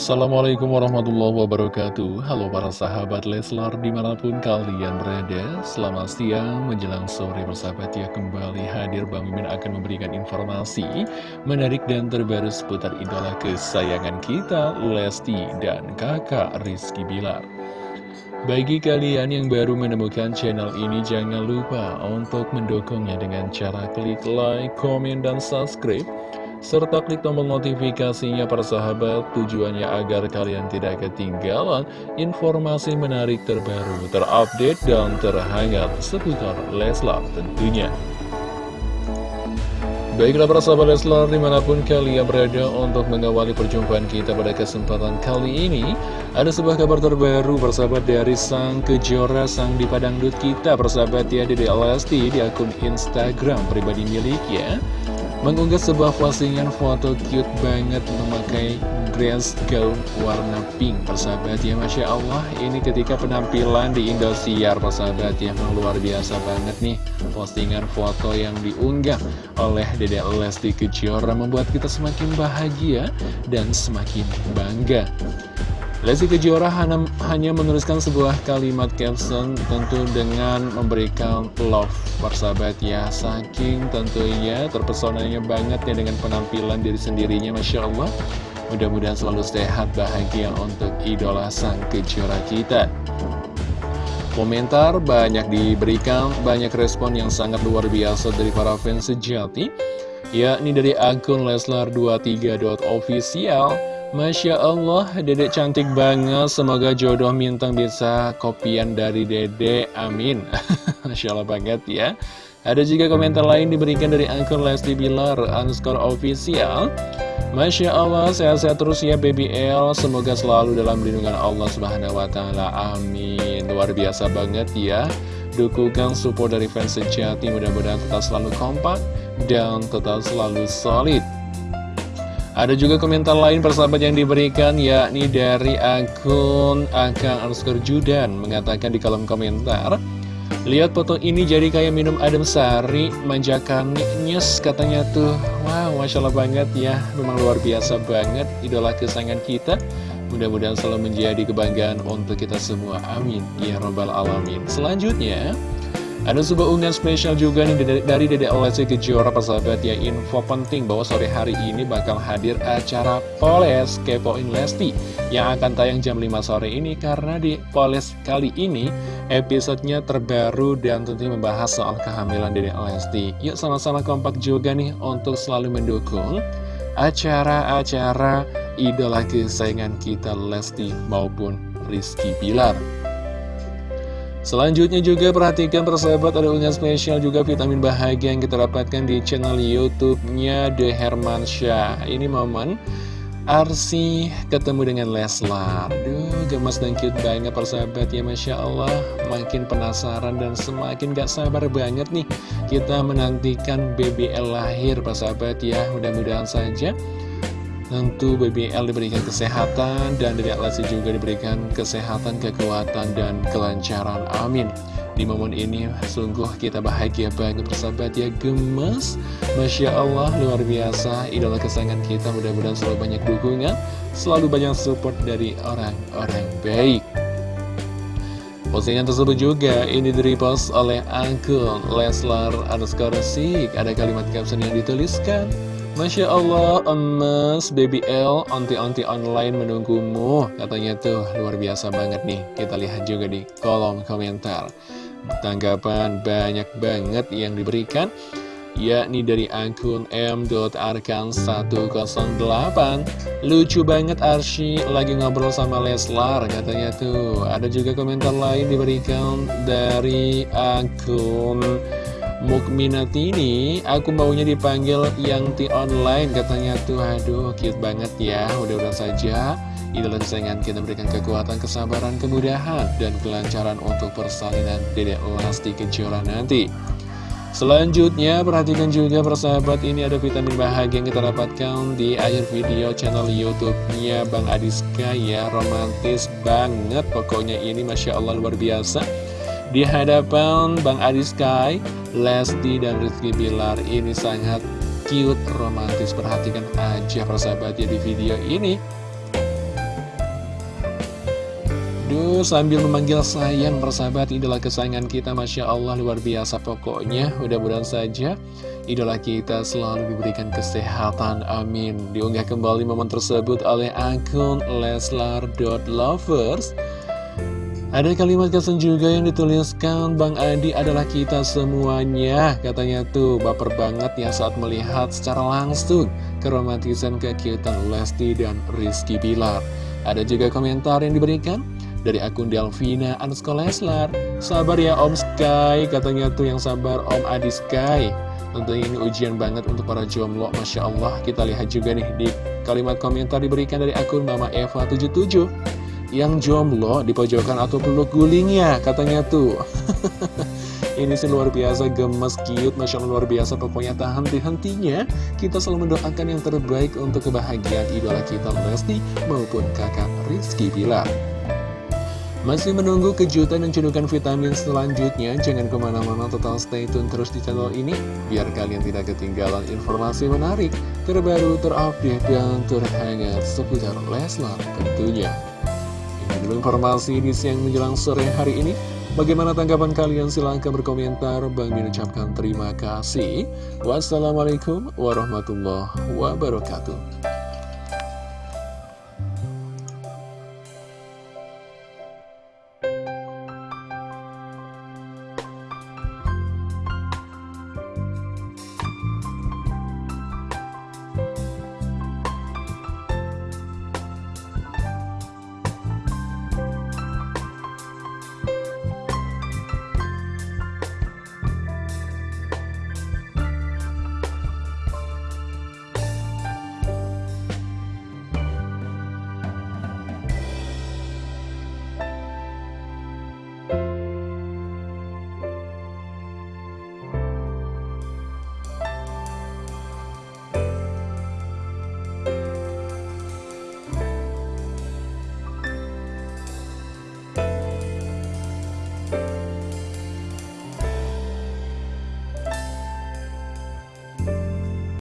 Assalamualaikum warahmatullahi wabarakatuh. Halo para sahabat Leslar di mana pun kalian berada Selamat siang. Menjelang sore bersahabat ya Kembali hadir Bang Mimin akan memberikan informasi Menarik dan terbaru seputar idola kesayangan kita Lesti dan kakak Rizky Bilar. Bagi kalian yang baru menemukan channel ini, jangan lupa untuk mendukungnya dengan cara klik like, komen, dan subscribe serta klik tombol notifikasinya para sahabat tujuannya agar kalian tidak ketinggalan informasi menarik terbaru, terupdate, dan terhangat seputar Leslar tentunya. Baiklah para sahabat Leslar di mana pun kalian berada untuk mengawali perjumpaan kita pada kesempatan kali ini Ada sebuah kabar terbaru persahabat dari sang kejora sang dipadangdut kita persahabat ya Dede Lesti di akun Instagram pribadi miliknya mengunggah sebuah postingan foto cute banget memakai dress gaun warna pink. Persahabat ya Masya Allah ini ketika penampilan di Indosiar persahabat ya memang luar biasa banget nih postingan foto yang diunggah oleh Dede Lesti Kejora membuat kita semakin bahagia dan semakin bangga Lesti Kejora hanya menuliskan sebuah kalimat caption tentu dengan memberikan love persahabat ya Saking tentunya terpesonanya banget ya dengan penampilan diri sendirinya Masya Allah. Mudah-mudahan selalu sehat bahagia untuk idola sang Kejora kita. Komentar banyak diberikan, banyak respon yang sangat luar biasa dari para fans sejati yakni dari akun Leslar23.official Masya Allah, dedek cantik banget. Semoga jodoh mintang bisa kopian dari dedek. Amin. Masya Allah banget ya. Ada juga komentar lain diberikan dari akun Lesti Bilar underscore official. Masya Allah, sehat-sehat terus ya Baby L. Semoga selalu dalam lindungan Allah Subhanahu Wa Taala. Amin. Luar biasa banget ya. Dukungan support dari fans sejati mudah-mudahan tetap selalu kompak dan tetap selalu solid. Ada juga komentar lain persahabat yang diberikan yakni dari akun Akang Arskar Judan mengatakan di kolom komentar Lihat foto ini jadi kayak minum adem sari manjakan nyes katanya tuh. Wow Masya Allah banget ya memang luar biasa banget idola kesayangan kita. Mudah-mudahan selalu menjadi kebanggaan untuk kita semua Amin. Ya Robbal Alamin. Selanjutnya ada sebuah unggahan spesial juga nih dari Dede Lesti Kejora persahabat ya Info penting bahwa sore hari ini bakal hadir acara Poles Kepoin Lesti Yang akan tayang jam 5 sore ini Karena di Poles kali ini episodenya terbaru dan tentunya membahas soal kehamilan Dede Lesti. Yuk sama-sama kompak juga nih untuk selalu mendukung acara-acara idola kesayangan kita Lesti maupun Rizky Pilar Selanjutnya juga perhatikan persahabat ada unggahan spesial juga vitamin bahagia yang kita dapatkan di channel YouTube-nya The Hermansyah. Ini momen Arsi ketemu dengan Leslar. Duh, gemas dan cute banget persahabat ya Masya Allah. Makin penasaran dan semakin gak sabar banget nih kita menantikan BBL lahir persahabat ya. Mudah-mudahan saja Tentu BBL diberikan kesehatan dan Dedek Lesti juga diberikan kesehatan, kekuatan, dan kelancaran. Amin. Di momen ini sungguh kita bahagia banget persahabat ya gemes. Masya Allah luar biasa. Idola kesayangan kita mudah-mudahan selalu banyak dukungan Selalu banyak support dari orang-orang baik. Postingan tersebut juga ini direpost oleh akun Leslar underscore Ada kalimat caption yang dituliskan Masya Allah, emas Baby L, onti-onti online menunggumu. Katanya tuh luar biasa banget nih. Kita lihat juga di kolom komentar. Tanggapan banyak banget yang diberikan yakni dari akun m.arkan108 Lucu banget Arsy lagi ngobrol sama Leslar katanya tuh. Ada juga komentar lain diberikan dari akun Mukminatini, aku maunya dipanggil yang ti online katanya tuh. Aduh cute banget ya. Udah-udah saja idola kesayangan kita berikan kekuatan kesabaran kemudahan dan kelancaran untuk persalinan dedek Lesti Kejora nanti. Selanjutnya perhatikan juga persahabat ini ada vitamin bahagia yang kita dapatkan di akhir video channel YouTube-nya Bang Adiska ya. Romantis banget pokoknya ini Masya Allah luar biasa di hadapan Bang Adi Sky, Lesti dan Rizky Bilar ini sangat cute, romantis. Perhatikan aja persahabat ya di video ini. Duh, sambil memanggil sayang persahabat idola kesayangan kita Masya Allah luar biasa pokoknya. Mudah-mudahan saja idola kita selalu diberikan kesehatan Amin. Diunggah kembali momen tersebut oleh akun leslar.lovers ada kalimat kesan juga yang dituliskan Bang Adi adalah kita semuanya Katanya tuh. Baper banget ya saat melihat secara langsung Keromantisan kekiutan Lesti dan Rizky Bilar. Ada juga komentar yang diberikan dari akun Delvina Anusko Leslar. Sabar ya Om Sky Katanya tuh yang sabar Om Adi Sky. Tentunya ini ujian banget untuk para jomblo Masya Allah. Kita lihat juga nih di kalimat komentar diberikan dari akun Mama Eva 77 yang jomblo di pojokan atau peluk gulingnya katanya tuh. Ini sih luar biasa gemes cute Masya Allah luar biasa. Pokoknya tak henti-hentinya kita selalu mendoakan yang terbaik untuk kebahagiaan idola kita Lesti maupun kakak Rizky Bilar. Masih menunggu kejutan dan cedukan vitamin selanjutnya? Jangan ke mana-mana total stay tune terus di channel ini Biar kalian tidak ketinggalan informasi menarik, terbaru, terupdate, dan terhangat seputar Leslar tentunya dulu informasi di siang menjelang sore hari ini. Bagaimana tanggapan kalian? Silahkan berkomentar. Bang Min ucapkan terima kasih. Wassalamualaikum warahmatullahi wabarakatuh.